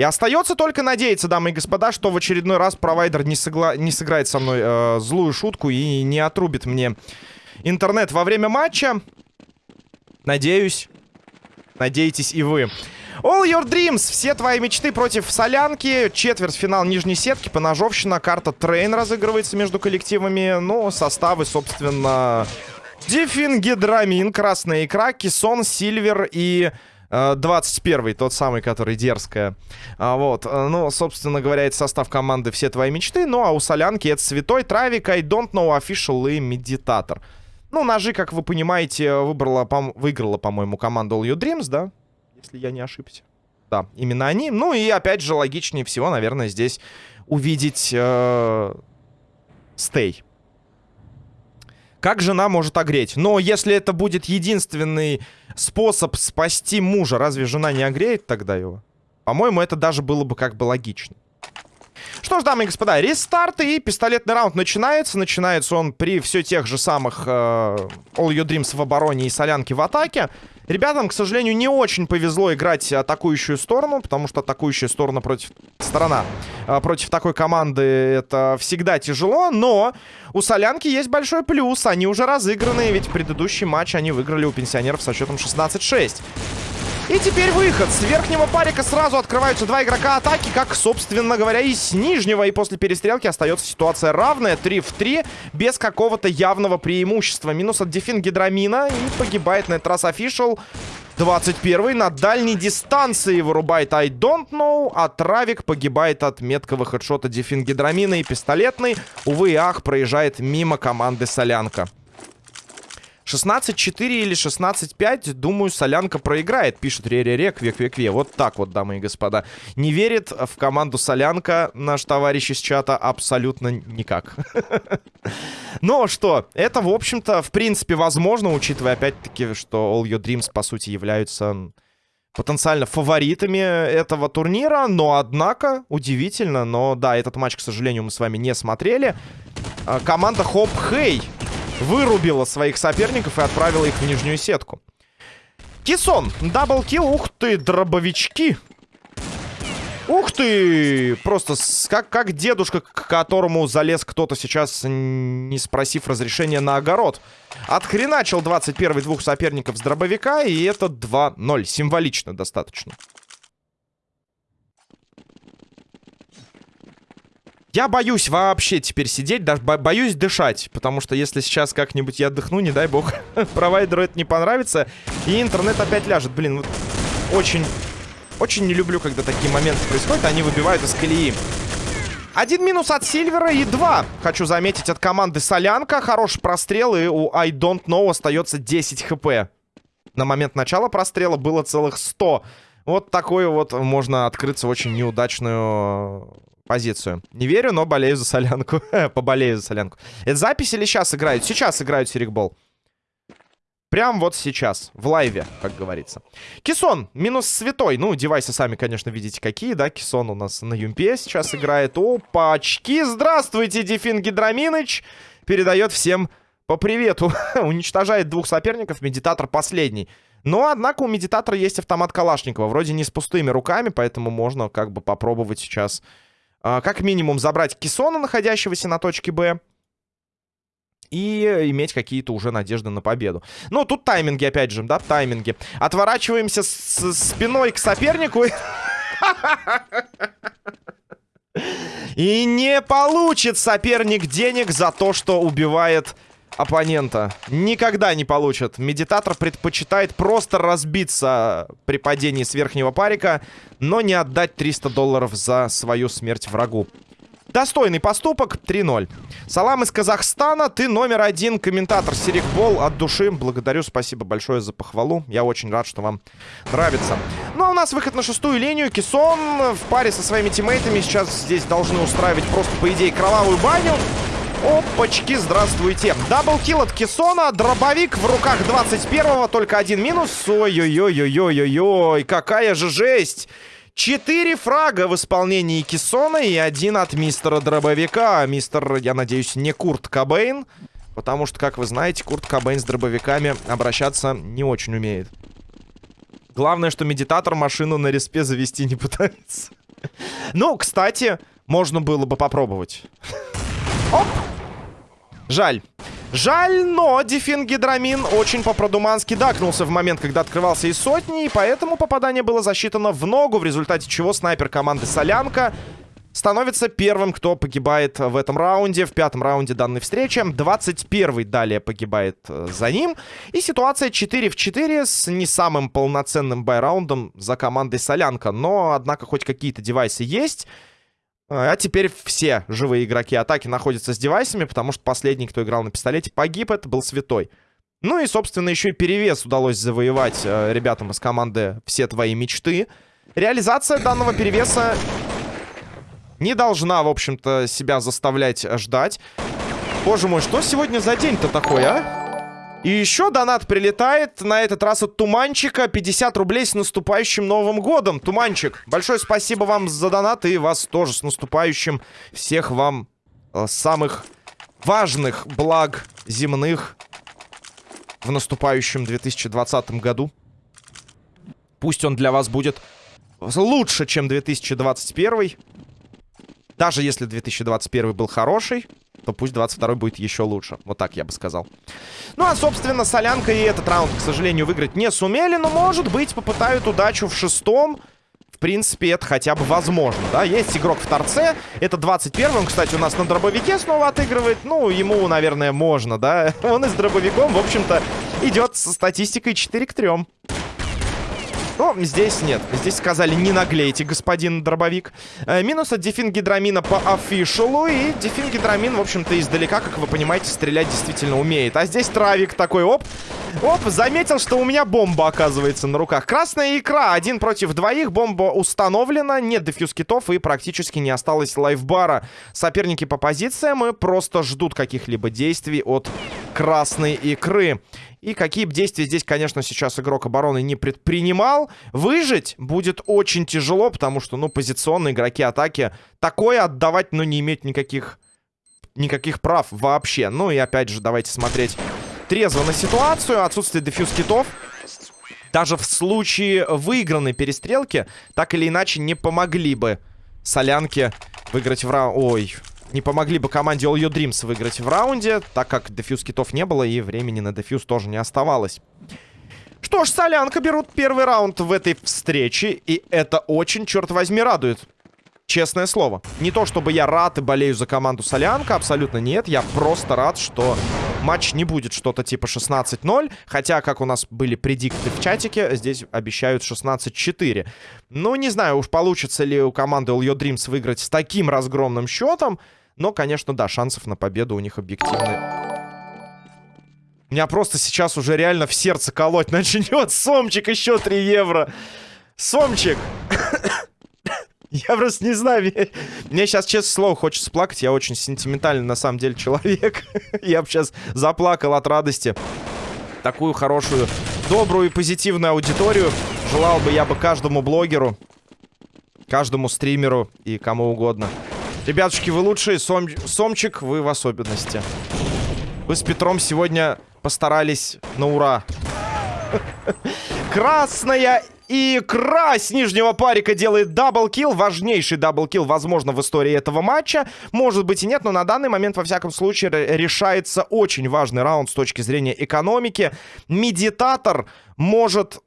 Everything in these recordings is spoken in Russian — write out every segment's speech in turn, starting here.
И остается только надеяться, дамы и господа, что в очередной раз провайдер не, согла... не сыграет со мной э, злую шутку и не отрубит мне интернет во время матча. Надеюсь. Надеетесь и вы. All your dreams. Все твои мечты против солянки. Четвертьфинал нижней сетки. Поножовщина. Карта Train разыгрывается между коллективами. Ну, составы, собственно... Диффин, Гидрамин, Красная Икра, Кисон, Сильвер и 21-й, тот самый, который дерзкая. А, вот, э, ну, собственно говоря, это состав команды «Все твои мечты». Ну, а у Солянки это Святой, Травик, I Don't Know Official и Медитатор. Ну, ножи, как вы понимаете, выбрала, по выиграла, по-моему, команда All Your Dreams, да? Если я не ошибся. Да, именно они. Ну, и опять же, логичнее всего, наверное, здесь увидеть э, Стей как жена может огреть? Но если это будет единственный способ спасти мужа, разве жена не огреет тогда его? По-моему, это даже было бы как бы логично. Что ж, дамы и господа, рестарт и пистолетный раунд начинается. Начинается он при все тех же самых э, All Your Dreams в обороне и солянки в атаке. Ребятам, к сожалению, не очень повезло играть атакующую сторону, потому что атакующая сторона против... Сторона э, против такой команды это всегда тяжело, но у Солянки есть большой плюс. Они уже разыграны, ведь предыдущий матч они выиграли у пенсионеров со счетом 16-6. И теперь выход. С верхнего парика сразу открываются два игрока атаки, как, собственно говоря, и с нижнего. И после перестрелки остается ситуация равная. 3 в 3, без какого-то явного преимущества. Минус от Дефин Гидрамина. И погибает на этот раз Official. 21 на дальней дистанции вырубает I don't know, а Травик погибает от меткого хедшота Дефин Гидрамина и пистолетный. Увы и ах, проезжает мимо команды Солянка. 16-4 или 16-5, думаю, Солянка проиграет, пишет Ре-Ре-Ре, Кве-Кве-Кве. Вот так вот, дамы и господа. Не верит в команду Солянка наш товарищ из чата абсолютно никак. Но что, это, в общем-то, в принципе, возможно, учитывая, опять-таки, что All Your Dreams, по сути, являются потенциально фаворитами этого турнира. Но, однако, удивительно, но, да, этот матч, к сожалению, мы с вами не смотрели. А, команда Хоп Хей вырубила своих соперников и отправила их в нижнюю сетку. Кисон, double kill, ух ты, дробовички. Ух ты! Просто как, как дедушка, к которому залез кто-то сейчас, не спросив разрешения на огород. Отхреначил 21 двух соперников с дробовика, и это 2-0. Символично достаточно. Я боюсь вообще теперь сидеть, даже бо боюсь дышать, потому что если сейчас как-нибудь я отдохну, не дай бог, провайдеру это не понравится, и интернет опять ляжет. Блин, вот очень, очень не люблю, когда такие моменты происходят, они выбивают из колеи. Один минус от Сильвера и два, хочу заметить, от команды Солянка. Хороший прострел, и у I Don't Know остается 10 хп. На момент начала прострела было целых 100. Вот такой вот можно открыться очень неудачную позицию. Не верю, но болею за солянку. Поболею за солянку. Это запись или сейчас играют? Сейчас играют Серикбол. Прям вот сейчас, в лайве, как говорится. Кисон, минус святой. Ну, девайсы сами, конечно, видите, какие, да? Кисон у нас на Юмпе сейчас играет. Опачки, здравствуйте, Дефин Гидраминыч. Передает всем по привету. Уничтожает двух соперников, медитатор последний. Но, однако, у медитатора есть автомат Калашникова. Вроде не с пустыми руками, поэтому можно как бы попробовать сейчас как минимум забрать Кисона, находящегося на точке Б. И иметь какие-то уже надежды на победу. Ну, тут тайминги, опять же, да, тайминги. Отворачиваемся с спиной к сопернику. И не получит соперник денег за то, что убивает оппонента. Никогда не получат. Медитатор предпочитает просто разбиться при падении с верхнего парика, но не отдать 300 долларов за свою смерть врагу. Достойный поступок, 3-0. Салам из Казахстана, ты номер один комментатор Серикбол от души. Благодарю, спасибо большое за похвалу. Я очень рад, что вам нравится. Ну а у нас выход на шестую линию. Кисон в паре со своими тиммейтами сейчас здесь должны устраивать просто, по идее, кровавую баню. Опачки, здравствуйте. Даблкил от Кессона. Дробовик в руках 21-го. Только один минус. Ой-ой-ой-ой-ой-ой. Какая же жесть. Четыре фрага в исполнении Кессона и один от мистера Дробовика. Мистер, я надеюсь, не Курт Кобейн. Потому что, как вы знаете, Курт Кобейн с дробовиками обращаться не очень умеет. Главное, что медитатор машину на респе завести не пытается. Ну, кстати, можно было бы попробовать. Оп! Жаль. Жаль, но дефингидрамин очень по-продумански дакнулся в момент, когда открывался из сотни, и поэтому попадание было засчитано в ногу, в результате чего снайпер команды Солянка становится первым, кто погибает в этом раунде, в пятом раунде данной встречи. 21-й далее погибает э, за ним. И ситуация 4 в 4 с не самым полноценным байраундом за командой Солянка. Но, однако, хоть какие-то девайсы есть. А теперь все живые игроки атаки находятся с девайсами, потому что последний, кто играл на пистолете, погиб. Это был Святой. Ну и, собственно, еще и перевес удалось завоевать э, ребятам из команды «Все твои мечты». Реализация данного перевеса не должна, в общем-то, себя заставлять ждать. Боже мой, что сегодня за день-то такой, а? И еще донат прилетает, на этот раз от Туманчика. 50 рублей с наступающим Новым Годом. Туманчик, большое спасибо вам за донат и вас тоже с наступающим. Всех вам э, самых важных благ земных в наступающем 2020 году. Пусть он для вас будет лучше, чем 2021. Даже если 2021 был хороший, то пусть 22 будет еще лучше. Вот так я бы сказал. Ну, а, собственно, Солянка и этот раунд, к сожалению, выиграть не сумели. Но, может быть, попытают удачу в шестом. В принципе, это хотя бы возможно, да. Есть игрок в торце. Это 21-м, кстати, у нас на дробовике снова отыгрывает. Ну, ему, наверное, можно, да. Он и с дробовиком, в общем-то, идет со статистикой 4 к 3. Но здесь нет. Здесь сказали, не наглейте, господин дробовик. Э, минус от дефингидрамина по офишалу. И дефингидрамин, в общем-то, издалека, как вы понимаете, стрелять действительно умеет. А здесь травик такой, оп. Оп, заметил, что у меня бомба оказывается на руках. Красная икра, один против двоих. Бомба установлена, нет дефьюз китов и практически не осталось лайфбара. Соперники по позициям и просто ждут каких-либо действий от красной икры. И какие бы действия здесь, конечно, сейчас игрок обороны не предпринимал, выжить будет очень тяжело, потому что, ну, позиционные игроки атаки такое отдавать, ну, не имеют никаких, никаких прав вообще. Ну и опять же, давайте смотреть трезво на ситуацию. Отсутствие дефьюз китов. Даже в случае выигранной перестрелки, так или иначе, не помогли бы солянке выиграть в раунд. Ой, не помогли бы команде All Your Dreams выиграть в раунде, так как дефьюз китов не было и времени на дефьюз тоже не оставалось. Что ж, Солянка берут первый раунд в этой встрече, и это очень, черт возьми, радует. Честное слово. Не то, чтобы я рад и болею за команду Солянка, абсолютно нет. Я просто рад, что матч не будет что-то типа 16-0. Хотя, как у нас были предикты в чатике, здесь обещают 16-4. Ну, не знаю, уж получится ли у команды All Your Dreams выиграть с таким разгромным счетом. Но, конечно, да, шансов на победу у них объективны. Меня просто сейчас уже реально в сердце колоть начнет. Сомчик, еще 3 евро. Сомчик. Я просто не знаю. Мне, мне сейчас, честно слово, хочется плакать. Я очень сентиментальный, на самом деле, человек. Я бы сейчас заплакал от радости. Такую хорошую, добрую и позитивную аудиторию желал бы я бы каждому блогеру, каждому стримеру и кому угодно. Ребятушки, вы лучшие. Сом... Сомчик, вы в особенности. Вы с Петром сегодня постарались на ура. Красная икра с нижнего парика делает double kill. Важнейший double kill, возможно, в истории этого матча. Может быть и нет, но на данный момент, во всяком случае, решается очень важный раунд с точки зрения экономики. Медитатор может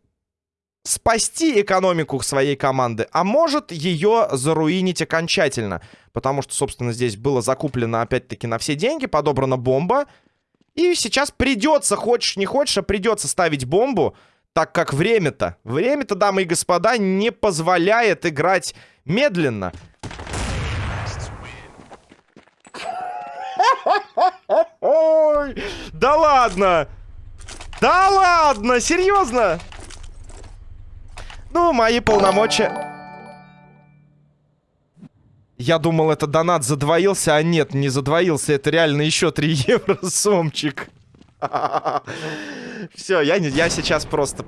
спасти экономику своей команды, а может ее заруинить окончательно. Потому что, собственно, здесь было закуплено, опять-таки, на все деньги, подобрана бомба. И сейчас придется, хочешь не хочешь, а придется ставить бомбу, так как время-то, время-то, дамы и господа, не позволяет играть медленно. Ой, да ладно! Да ладно, серьезно? Ну, мои полномочия... Я думал, это донат задвоился, а нет, не задвоился. Это реально еще 3 евро, сомчик. Все, я, я сейчас просто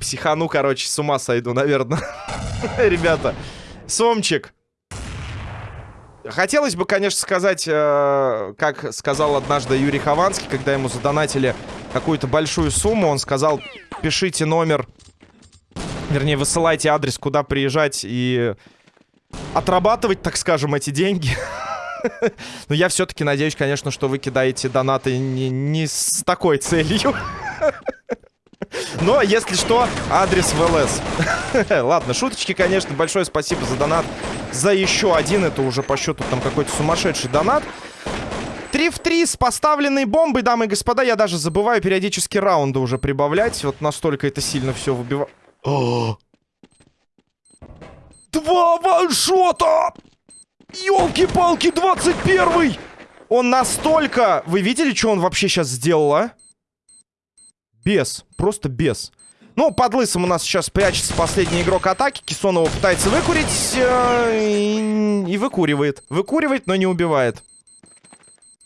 психану, короче, с ума сойду, наверное. Ребята, сомчик. Хотелось бы, конечно, сказать, э, как сказал однажды Юрий Хованский, когда ему задонатили какую-то большую сумму, он сказал, пишите номер Вернее, высылайте адрес, куда приезжать, и отрабатывать, так скажем, эти деньги. Но я все-таки надеюсь, конечно, что вы кидаете донаты не, не с такой целью. Но, если что, адрес в ЛС. Ладно, шуточки, конечно. Большое спасибо за донат. За еще один. Это уже по счету там какой-то сумасшедший донат. 3 в 3 с поставленной бомбой, дамы и господа. Я даже забываю периодически раунды уже прибавлять. Вот настолько это сильно все выбивает. Два ваншота! Ёлки-палки, 21-й! Он настолько... Вы видели, что он вообще сейчас сделал, а? Без. Просто без. Ну, под лысым у нас сейчас прячется последний игрок атаки. Кисон его пытается выкурить э, и, и выкуривает. Выкуривает, но не убивает.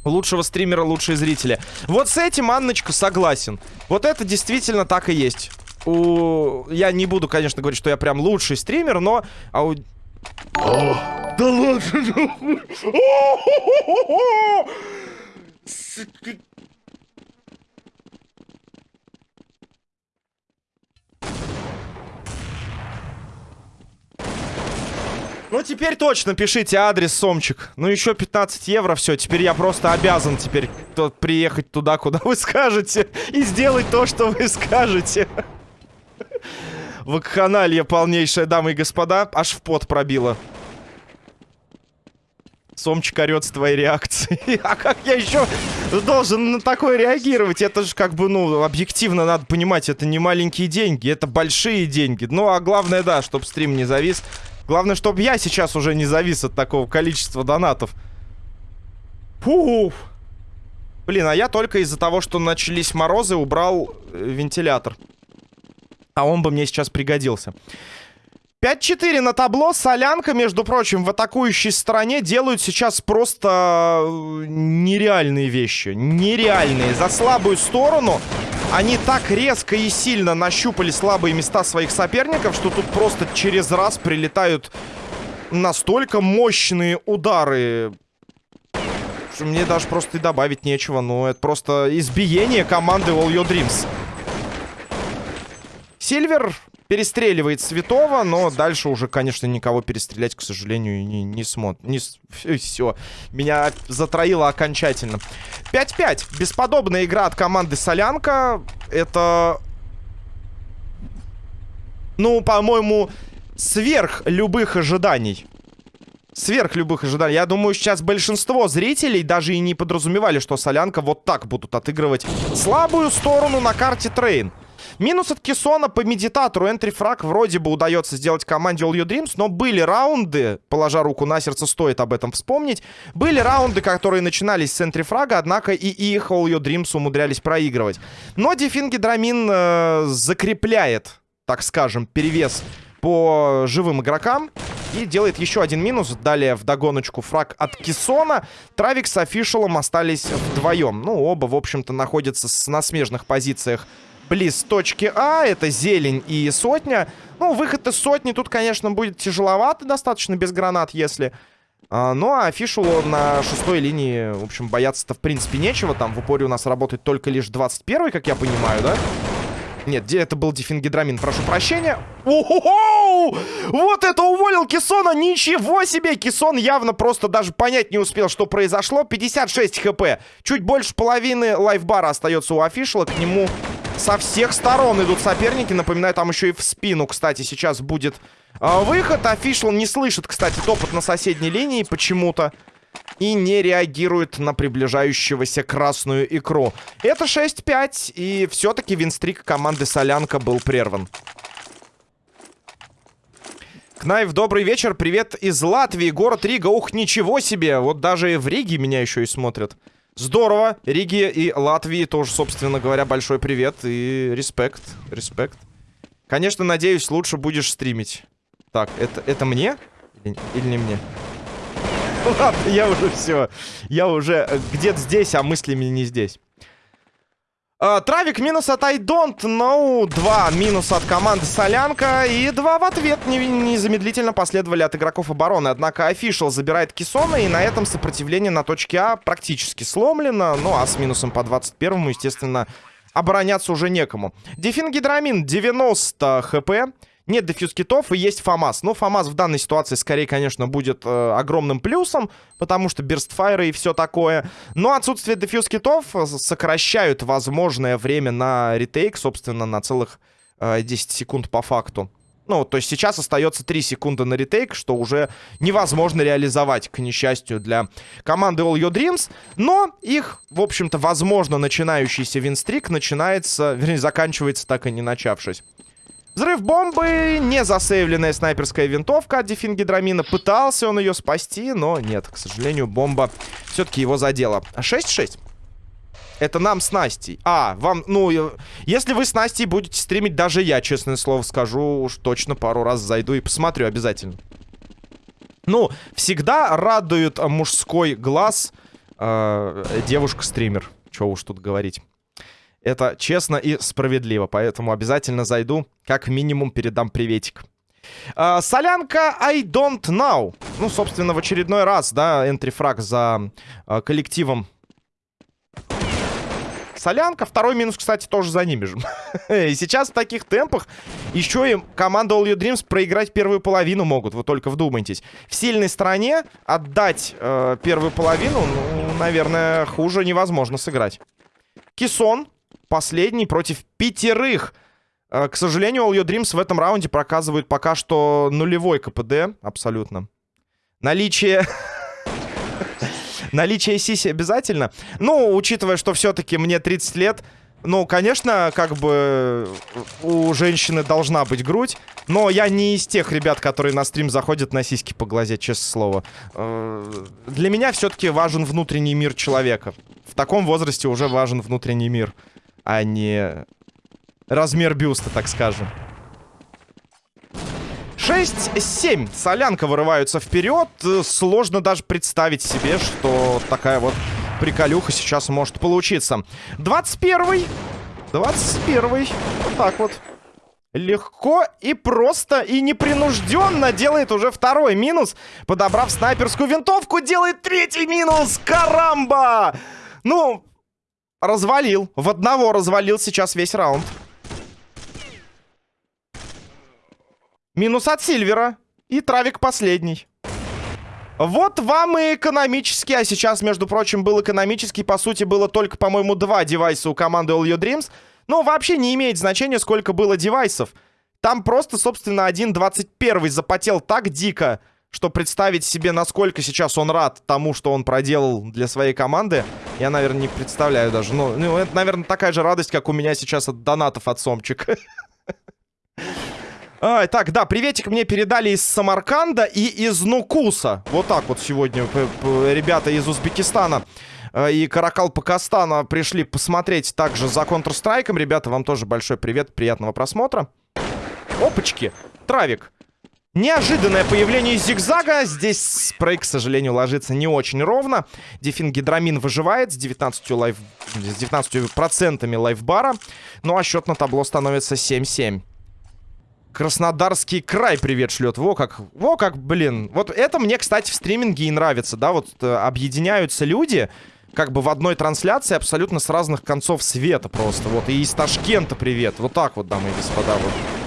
Лучшего стримера, лучшие зрители. Вот с этим, Анночка, согласен. Вот это действительно так и есть. У... Я не буду, конечно, говорить, что я прям лучший стример, но... Ау... да ладно! Ну, теперь точно пишите адрес, Сомчик. Ну, еще 15 евро, все. Теперь я просто обязан теперь приехать туда, куда вы скажете. И сделать то, что вы скажете. Вакханалия полнейшая, дамы и господа. Аж в пот пробило. Сомчик орет с твоей реакцией. а как я еще должен на такое реагировать? Это же как бы, ну, объективно надо понимать, это не маленькие деньги, это большие деньги. Ну, а главное, да, чтобы стрим не завис. Главное, чтобы я сейчас уже не завис от такого количества донатов. Фух. Блин, а я только из-за того, что начались морозы, убрал э, вентилятор. А он бы мне сейчас пригодился. 5-4 на табло. Солянка, между прочим, в атакующей стороне делают сейчас просто э, нереальные вещи. Нереальные. За слабую сторону они так резко и сильно нащупали слабые места своих соперников, что тут просто через раз прилетают настолько мощные удары. Что мне даже просто и добавить нечего. Ну, это просто избиение команды All Your Dreams. Сильвер перестреливает Святого, но дальше уже, конечно, никого перестрелять, к сожалению, не, не смотрит. Не, все, меня затроило окончательно. 5-5. Бесподобная игра от команды Солянка. Это... Ну, по-моему, сверх любых ожиданий. Сверх любых ожиданий. Я думаю, сейчас большинство зрителей даже и не подразумевали, что Солянка вот так будут отыгрывать слабую сторону на карте Train. Минус от Кисона по медитатору. Entry frag вроде бы удается сделать команде All Your Dreams, но были раунды, положа руку на сердце, стоит об этом вспомнить, были раунды, которые начинались с entry frag а, однако и их All Your Dreams умудрялись проигрывать. Но Дефин Гидрамин э, закрепляет, так скажем, перевес по живым игрокам. И делает еще один минус. Далее в догоночку фраг от Кисона. Травик с Офишалом остались вдвоем. Ну, оба, в общем-то, находятся на смежных позициях близ точки А. Это зелень и сотня. Ну, выход из сотни тут, конечно, будет тяжеловато достаточно без гранат, если... А, ну, а Фишулу на шестой линии, в общем, бояться-то в принципе нечего. Там в упоре у нас работает только лишь 21 как я понимаю, да? Нет, где это был дифингидрамин, прошу прощения. о Вот это уволил Кисона, ничего себе! Кисон явно просто даже понять не успел, что произошло. 56 хп, чуть больше половины лайфбара остается у Афишела, к нему со всех сторон идут соперники. Напоминаю, там еще и в спину, кстати, сейчас будет э, выход. Офишл не слышит, кстати, топот на соседней линии почему-то. И не реагирует на приближающегося красную икру. Это 6-5. И все-таки win streak команды Солянка был прерван. Кнайв, добрый вечер. Привет из Латвии. Город Рига. Ух, ничего себе. Вот даже в Риге меня еще и смотрят. Здорово. Риге и Латвии тоже, собственно говоря, большой привет и респект. Респект. Конечно, надеюсь, лучше будешь стримить. Так, это, это мне? Или, или не мне? Ладно, я уже все. Я уже э, где-то здесь, а мыслями не здесь. Uh, травик минус от I don't know. Два минус от команды Солянка. И два в ответ незамедлительно последовали от игроков обороны. Однако Official забирает Кисона. И на этом сопротивление на точке А практически сломлено. Ну а с минусом по 21-му, естественно, обороняться уже некому. Дефин Гидрамин 90 хп. Нет дефьюз китов и есть ФАМАС. Но ФАМАС в данной ситуации скорее, конечно, будет э, огромным плюсом, потому что бирстфайры и все такое. Но отсутствие дефьюз китов э, сокращают возможное время на ретейк, собственно, на целых э, 10 секунд по факту. Ну, то есть сейчас остается 3 секунды на ретейк, что уже невозможно реализовать, к несчастью, для команды All Your Dreams. Но их, в общем-то, возможно, начинающийся винстрик начинается, вернее, заканчивается так и не начавшись. Взрыв бомбы, не засейвленная снайперская винтовка от Дефингидрамина. Пытался он ее спасти, но нет, к сожалению, бомба все-таки его задела. 6-6. Это нам с Настей. А, вам, ну, если вы с Настей будете стримить, даже я, честное слово, скажу, уж точно пару раз зайду и посмотрю обязательно. Ну, всегда радует мужской глаз э, девушка-стример. Чего уж тут говорить. Это честно и справедливо, поэтому обязательно зайду, как минимум передам приветик. Uh, солянка I don't know. Ну, собственно, в очередной раз, да, энтрифраг за uh, коллективом. Солянка. Второй минус, кстати, тоже за ними же. и сейчас в таких темпах еще и команда All Your Dreams проиграть первую половину могут. Вы только вдумайтесь. В сильной стороне отдать uh, первую половину, ну, наверное, хуже невозможно сыграть. Кисон последний против пятерых. Э, к сожалению, All Your Dreams в этом раунде проказывают пока что нулевой КПД. Абсолютно. Наличие... Наличие сиси обязательно. Ну, учитывая, что все-таки мне 30 лет, ну, конечно, как бы у женщины должна быть грудь, но я не из тех ребят, которые на стрим заходят на сиськи поглазеть, честное слово. Э, для меня все-таки важен внутренний мир человека. В таком возрасте уже важен внутренний мир а не размер бюста, так скажем. 6-7. Солянка вырываются вперед. Сложно даже представить себе, что такая вот приколюха сейчас может получиться. 21-й. 21-й. Вот так вот. Легко и просто и непринужденно делает уже второй минус. Подобрав снайперскую винтовку, делает третий минус. Карамба! Ну, развалил. В одного развалил сейчас весь раунд. Минус от Сильвера. И Травик последний. Вот вам и экономический. А сейчас, между прочим, был экономический. По сути, было только, по-моему, два девайса у команды All Your Dreams. Но вообще не имеет значения, сколько было девайсов. Там просто, собственно, один 21 запотел так дико, что представить себе, насколько сейчас он рад тому, что он проделал для своей команды, я, наверное, не представляю даже. Ну, ну это, наверное, такая же радость, как у меня сейчас от донатов от Сомчик. А, так, да, приветик мне передали из Самарканда и из Нукуса. Вот так вот сегодня ребята из Узбекистана э, и Каракал Пакастана пришли посмотреть также за Counter-Strike. Ребята, вам тоже большой привет, приятного просмотра. Опачки, Травик. Неожиданное появление зигзага. Здесь спрей, к сожалению, ложится не очень ровно. Дефингидрамин выживает с 19, лайф... с 19% лайфбара. Ну а счет на табло становится 7-7. Краснодарский край привет шлет. Во как, во как, блин. Вот это мне, кстати, в стриминге и нравится, да, вот э, объединяются люди, как бы в одной трансляции абсолютно с разных концов света просто. Вот, и из Ташкента привет. Вот так вот, дамы и господа, вот.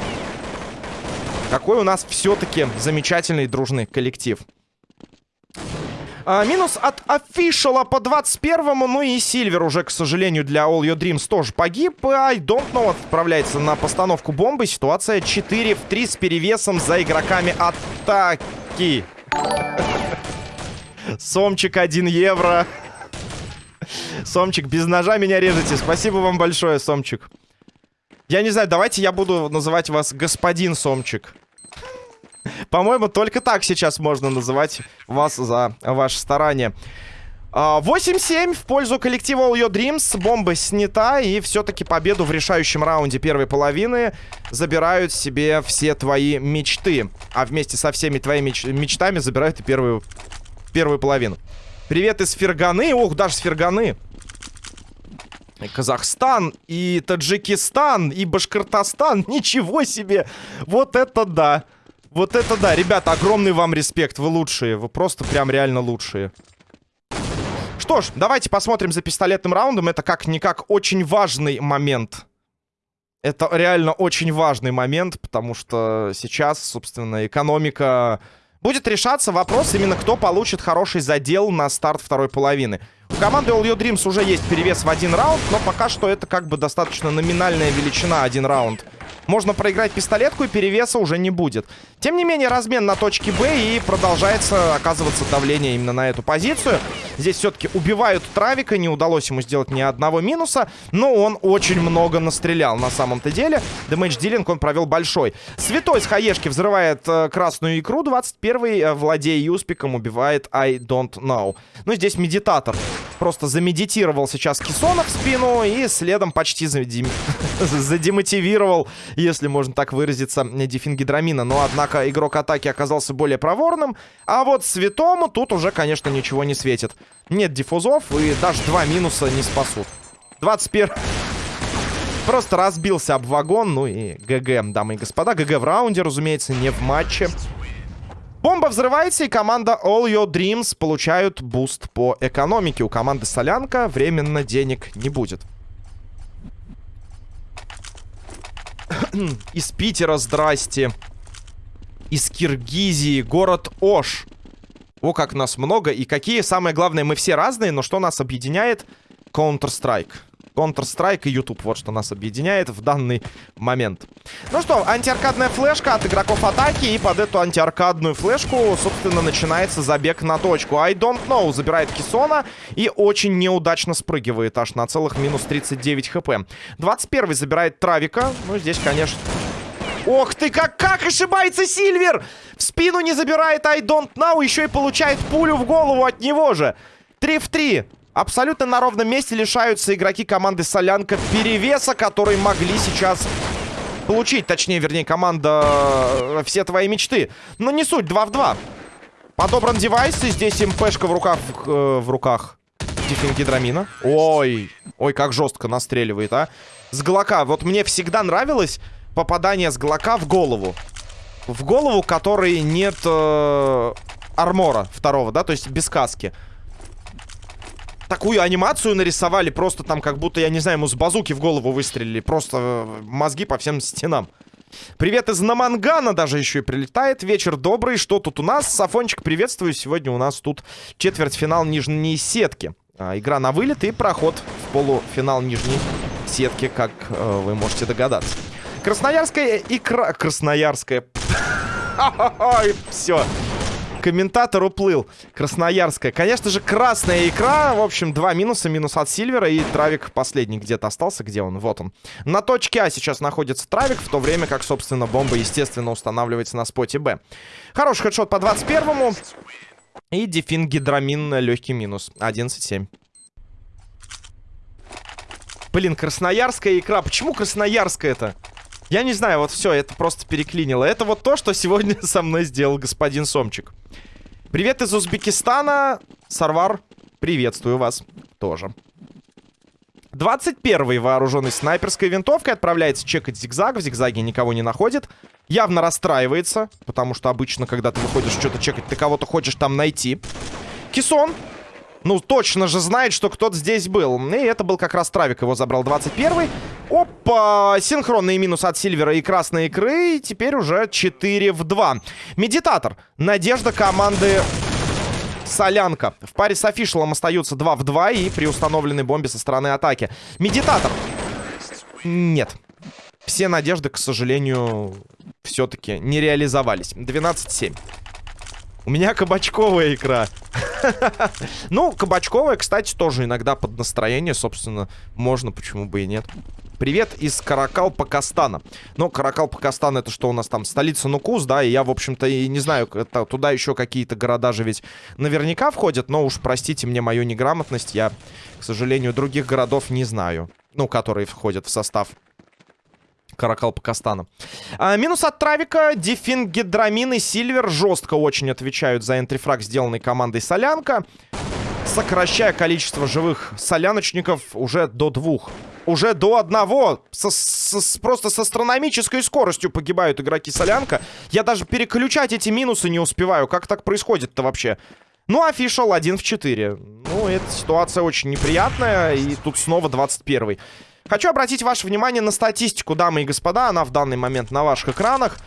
Какой у нас все-таки замечательный дружный коллектив. А, минус от офишала по 21-му. Ну и Сильвер уже, к сожалению, для All Your Dreams тоже погиб. I don't know отправляется на постановку бомбы. Ситуация 4 в 3 с перевесом за игроками атаки. Сомчик 1 евро. Сомчик, без ножа меня режете. Спасибо вам большое, Сомчик. Я не знаю, давайте я буду называть вас господин Сомчик. По-моему, только так сейчас можно называть вас за ваше старание. 8-7 в пользу коллектива All Your Dreams. Бомба снята. И все-таки победу в решающем раунде первой половины забирают себе все твои мечты. А вместе со всеми твоими меч мечтами забирают и первую, первую половину. Привет из Ферганы. Ох, даже с Ферганы. Казахстан, и Таджикистан, и Башкортостан. Ничего себе! Вот это да! Вот это да, ребята, огромный вам респект, вы лучшие, вы просто прям реально лучшие. Что ж, давайте посмотрим за пистолетным раундом, это как-никак очень важный момент. Это реально очень важный момент, потому что сейчас, собственно, экономика... Будет решаться вопрос именно, кто получит хороший задел на старт второй половины. У команды All Your Dreams уже есть перевес в один раунд, но пока что это как бы достаточно номинальная величина один раунд. Можно проиграть пистолетку, и перевеса уже не будет. Тем не менее, размен на точке Б, и продолжается оказываться давление именно на эту позицию. Здесь все-таки убивают Травика, не удалось ему сделать ни одного минуса, но он очень много настрелял на самом-то деле. Дэмэдж дилинг он провел большой. Святой с хаешки взрывает э, красную икру, 21-й, э, владея юспиком, убивает I don't know. Ну, здесь медитатор просто замедитировал сейчас Кисона в спину и следом почти задем... задемотивировал, если можно так выразиться, Дефингидрамина. Но, однако, игрок атаки оказался более проворным. А вот Святому тут уже, конечно, ничего не светит. Нет диффузов и даже два минуса не спасут. 21... Просто разбился об вагон, ну и ГГ, дамы и господа. ГГ в раунде, разумеется, не в матче. Бомба взрывается, и команда All Your Dreams получают буст по экономике. У команды Солянка временно денег не будет. Из Питера, здрасте. Из Киргизии, город Ош. О, как нас много. И какие, самое главное, мы все разные, но что нас объединяет? Counter-Strike. Counter-Strike и YouTube. Вот что нас объединяет в данный момент. Ну что, антиаркадная флешка от игроков атаки. И под эту антиаркадную флешку, собственно, начинается забег на точку. I don't know забирает Кисона и очень неудачно спрыгивает аж на целых минус 39 хп. 21 забирает Травика. Ну, здесь, конечно... Ох ты, как, как ошибается Сильвер! В спину не забирает I don't know, еще и получает пулю в голову от него же. 3 в 3. Абсолютно на ровном месте лишаются игроки команды Солянка перевеса, который могли сейчас получить. Точнее, вернее, команда э, «Все твои мечты». Но не суть, 2 в 2. Подобран девайс, и здесь МПшка в руках... Э, в руках. Диффингидрамина. Ой, ой, как жестко настреливает, а. С Глока. Вот мне всегда нравилось попадание с Глока в голову. В голову, которой нет э, армора второго, да, то есть без каски такую анимацию нарисовали, просто там как будто, я не знаю, ему с базуки в голову выстрелили. Просто э, мозги по всем стенам. Привет из Намангана даже еще и прилетает. Вечер добрый. Что тут у нас? Сафончик, приветствую. Сегодня у нас тут четвертьфинал нижней сетки. А, игра на вылет и проход в полуфинал нижней сетки, как э, вы можете догадаться. Красноярская икра... Красноярская... Все комментатор уплыл. Красноярская. Конечно же, красная икра. В общем, два минуса. Минус от Сильвера. И Травик последний где-то остался. Где он? Вот он. На точке А сейчас находится Травик. В то время как, собственно, бомба, естественно, устанавливается на споте Б. Хороший хедшот по 21-му. И дефин гидрамин легкий минус. 11-7. Блин, красноярская икра. Почему красноярская это? Я не знаю, вот все, это просто переклинило. Это вот то, что сегодня со мной сделал господин Сомчик. Привет из Узбекистана. Сарвар, приветствую вас тоже. 21-й вооруженный снайперской винтовкой отправляется чекать зигзаг. В зигзаге никого не находит. Явно расстраивается, потому что обычно, когда ты выходишь что-то чекать, ты кого-то хочешь там найти. Кисон ну, точно же знает, что кто-то здесь был. И это был как раз Травик, его забрал 21-й. Синхронный минус от Сильвера и Красной Икры. И теперь уже 4 в 2. Медитатор. Надежда команды Солянка. В паре с Офишелом остаются 2 в 2 и при установленной бомбе со стороны атаки. Медитатор. Нет. Все надежды, к сожалению, все-таки не реализовались. 12-7. У меня кабачковая икра. Ну, кабачковая, кстати, тоже иногда под настроение, собственно, можно, почему бы и нет. Привет из Каракал-Пакастана. Ну, Каракал-Пакастан это что у нас там? Столица Нукус, да, и я, в общем-то, и не знаю, это, туда еще какие-то города же ведь наверняка входят, но уж простите мне мою неграмотность, я, к сожалению, других городов не знаю, ну, которые входят в состав Каракал Пакастана. А, минус от Травика. Дефин, Гидрамин и Сильвер жестко очень отвечают за энтрифраг, сделанный командой Солянка. Сокращая количество живых соляночников уже до двух. Уже до одного. Со, со, просто с астрономической скоростью погибают игроки Солянка. Я даже переключать эти минусы не успеваю. Как так происходит-то вообще? Ну, офишал 1 в 4. Ну, эта ситуация очень неприятная. И тут снова 21 -й. Хочу обратить ваше внимание на статистику, дамы и господа. Она в данный момент на ваших экранах.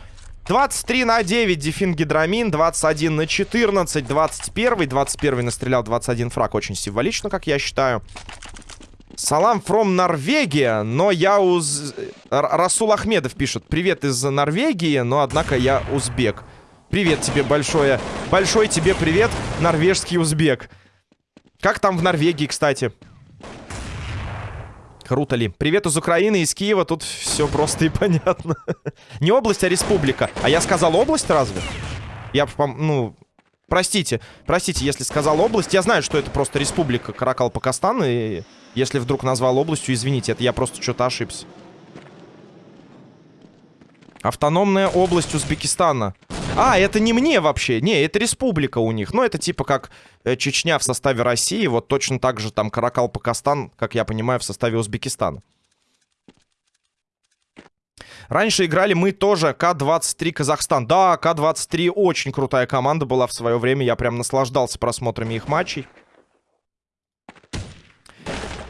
23 на 9 Дефин Гидрамин, 21 на 14, 21, 21 настрелял 21 фраг, очень символично, как я считаю. Салам from Норвегия, но я уз... Расул Ахмедов пишет, привет из Норвегии, но однако я узбек. Привет тебе большое, большой тебе привет, норвежский узбек. Как там в Норвегии, кстати? Круто ли? Привет из Украины, из Киева. Тут все просто и понятно. Не область, а республика. А я сказал область разве? Я, ну... Простите, простите, если сказал область. Я знаю, что это просто республика Каракал-Пакистан. И если вдруг назвал областью, извините, это я просто что-то ошибся. Автономная область Узбекистана. А, это не мне вообще. Не, это республика у них. Ну, это типа как э, Чечня в составе России. Вот точно так же там Каракал-Пакистан, как я понимаю, в составе Узбекистана. Раньше играли мы тоже К-23 Казахстан. Да, К-23 очень крутая команда была в свое время. Я прям наслаждался просмотрами их матчей.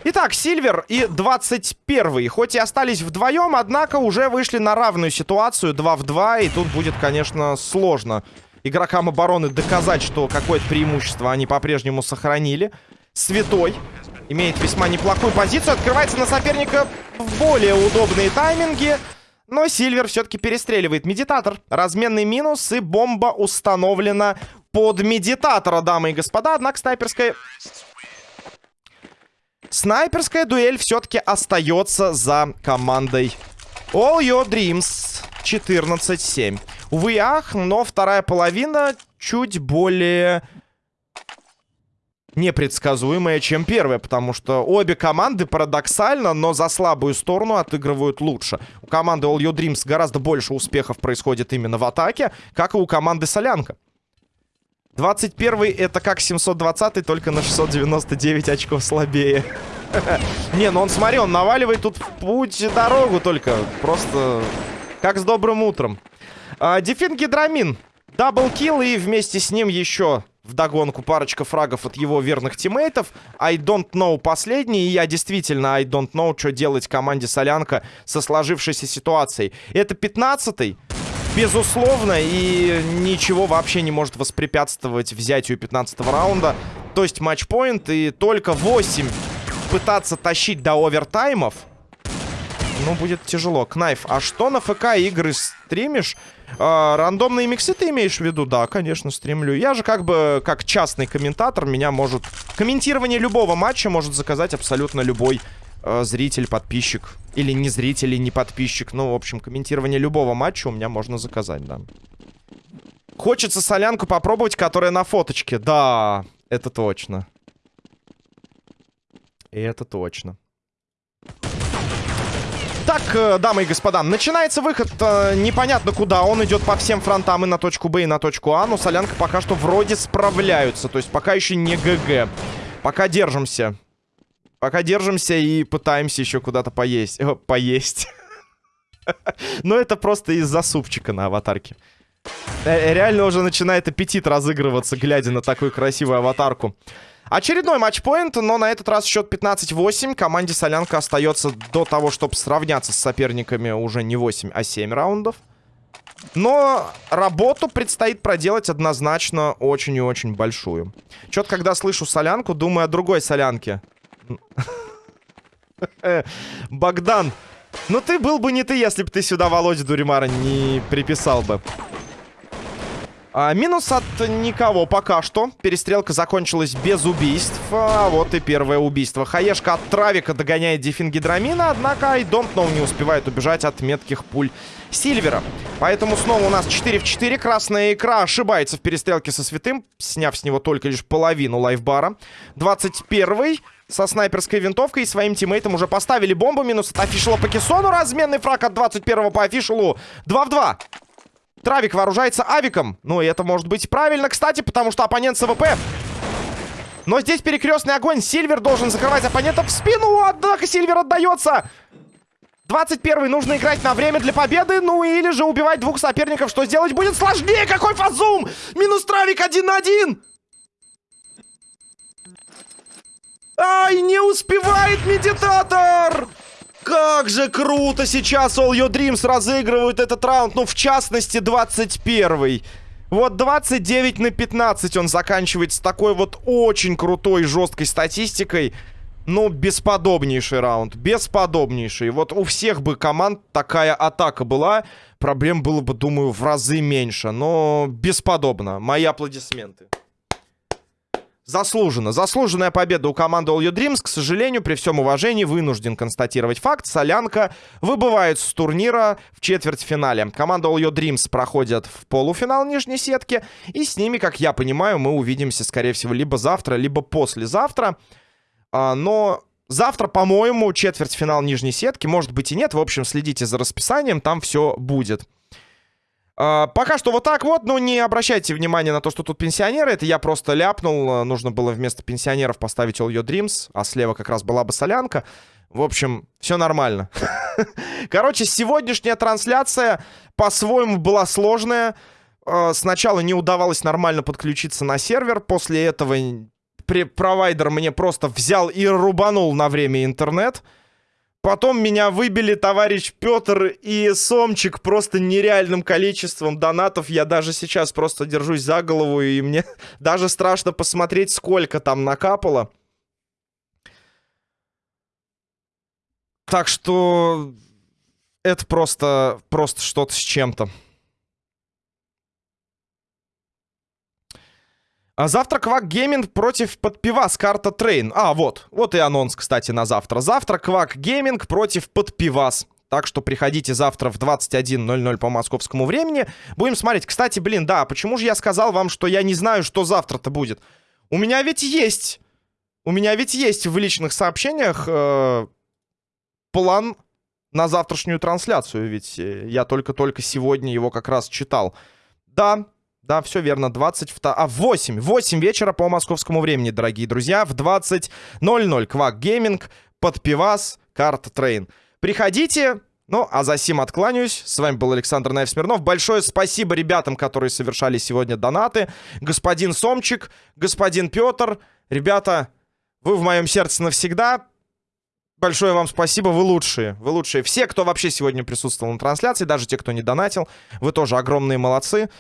Итак, Сильвер и 21 Хоть и остались вдвоем, однако уже вышли на равную ситуацию 2 в 2. И тут будет, конечно, сложно игрокам обороны доказать, что какое-то преимущество они по-прежнему сохранили. Святой имеет весьма неплохую позицию. Открывается на соперника в более удобные тайминги. Но Сильвер все-таки перестреливает медитатор. Разменный минус и бомба установлена под медитатора, дамы и господа. Однако снайперская Снайперская дуэль все-таки остается за командой All Your Dreams 14-7. Увы, ах, но вторая половина чуть более непредсказуемая, чем первая, потому что обе команды парадоксально, но за слабую сторону отыгрывают лучше. У команды All Your Dreams гораздо больше успехов происходит именно в атаке, как и у команды Солянка. 21 это как 720 только на 699 очков слабее. Не, ну он, смотри, он наваливает тут путь дорогу только. Просто как с добрым утром. А, Дефин Гидрамин. Даблкил и вместе с ним еще вдогонку парочка фрагов от его верных тиммейтов. I don't know последний. И я действительно I don't know, что делать команде Солянка со сложившейся ситуацией. Это 15-й. Безусловно, и ничего вообще не может воспрепятствовать взятию 15 раунда. То есть матчпоинт, и только 8 пытаться тащить до овертаймов, ну, будет тяжело. Кнайф, а что на ФК игры стримишь? А, рандомные миксы ты имеешь в виду? Да, конечно, стримлю. Я же как бы, как частный комментатор, меня может... Комментирование любого матча может заказать абсолютно любой э, зритель, подписчик. Или не зритель, и не подписчик. Ну, в общем, комментирование любого матча у меня можно заказать, да. Хочется солянку попробовать, которая на фоточке. Да, это точно. И это точно. Так, э, дамы и господа, начинается выход э, непонятно куда. Он идет по всем фронтам и на точку Б, и на точку А. Но Солянка пока что вроде справляются. То есть пока еще не ГГ. Пока держимся. Пока держимся и пытаемся еще куда-то поесть. О, поесть. Но это просто из-за супчика на аватарке. Э, реально уже начинает аппетит разыгрываться, глядя на такую красивую аватарку. Очередной матчпоинт, но на этот раз счет 15-8. Команде Солянка остается до того, чтобы сравняться с соперниками уже не 8, а 7 раундов. Но работу предстоит проделать однозначно очень и очень большую. Чё-то когда слышу солянку, думаю о другой солянке. Богдан, ну ты был бы не ты, если бы ты сюда Володя Дуримара не приписал бы. А, минус от никого пока что. Перестрелка закончилась без убийств. А вот и первое убийство. Хаешка от Травика догоняет Дефин Гидрамина, однако don't know не успевает убежать от метких пуль Сильвера. Поэтому снова у нас 4 в 4. Красная икра ошибается в перестрелке со Святым, сняв с него только лишь половину лайфбара. 21 со снайперской винтовкой и своим тиммейтам уже поставили бомбу. Минус от Афишела по Кессону. Разменный фраг от 21 по Афишелу. 2 в 2. Травик вооружается авиком. Ну, и это может быть правильно, кстати, потому что оппонент с AWP. Но здесь перекрестный огонь. Сильвер должен закрывать оппонента в спину. Однако Сильвер отдается. 21 нужно играть на время для победы. Ну или же убивать двух соперников. Что сделать будет сложнее. Какой фазум! Минус Травик один на один. Ай, не успевает медитатор! Как же круто сейчас All Your Dreams разыгрывают этот раунд. Ну, в частности, 21-й. Вот 29 на 15 он заканчивает с такой вот очень крутой жесткой статистикой. Ну, бесподобнейший раунд. Бесподобнейший. Вот у всех бы команд такая атака была. Проблем было бы, думаю, в разы меньше. Но бесподобно. Мои аплодисменты. Заслуженно. Заслуженная победа у команды All You Dreams. К сожалению, при всем уважении, вынужден констатировать факт. Солянка выбывает с турнира в четвертьфинале. Команда All You Dreams проходит в полуфинал нижней сетки. И с ними, как я понимаю, мы увидимся, скорее всего, либо завтра, либо послезавтра. А, но завтра, по-моему, четвертьфинал нижней сетки. Может быть и нет. В общем, следите за расписанием, там все будет. А, пока что вот так вот, но не обращайте внимания на то, что тут пенсионеры. Это я просто ляпнул. Нужно было вместо пенсионеров поставить All Your Dreams, а слева как раз была бы солянка. В общем, все нормально. Короче, сегодняшняя трансляция по-своему была сложная. А, сначала не удавалось нормально подключиться на сервер. После этого провайдер мне просто взял и рубанул на время интернет. Потом меня выбили товарищ Петр и Сомчик просто нереальным количеством донатов. Я даже сейчас просто держусь за голову, и мне даже страшно посмотреть, сколько там накапало. Так что это просто, просто что-то с чем-то. А завтра Квак Gaming против Подпивас, карта Train. А, вот. Вот и анонс, кстати, на завтра. Завтра Квак Gaming против Подпивас. Так что приходите завтра в 21.00 по московскому времени. Будем смотреть. Кстати, блин, да, почему же я сказал вам, что я не знаю, что завтра-то будет? У меня ведь есть... У меня ведь есть в личных сообщениях э, план на завтрашнюю трансляцию. Ведь э, я только-только сегодня его как раз читал. Да, да, все верно, 22... А, 8, 8 вечера по московскому времени, дорогие друзья. В 20.00 Квак Gaming, Подпивас, карта Train. Приходите, ну, а за сим откланяюсь. С вами был Александр Наев Смирнов. Большое спасибо ребятам, которые совершали сегодня донаты. Господин Сомчик, господин Петр. Ребята, вы в моем сердце навсегда. Большое вам спасибо, вы лучшие. Вы лучшие. Все, кто вообще сегодня присутствовал на трансляции, даже те, кто не донатил, вы тоже огромные молодцы.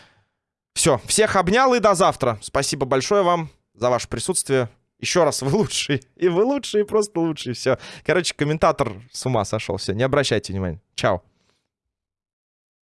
Все, всех обнял и до завтра. Спасибо большое вам за ваше присутствие. Еще раз, вы лучшие. И вы лучшие, просто лучшие. Все. Короче, комментатор с ума сошел. Все, не обращайте внимания. Чао.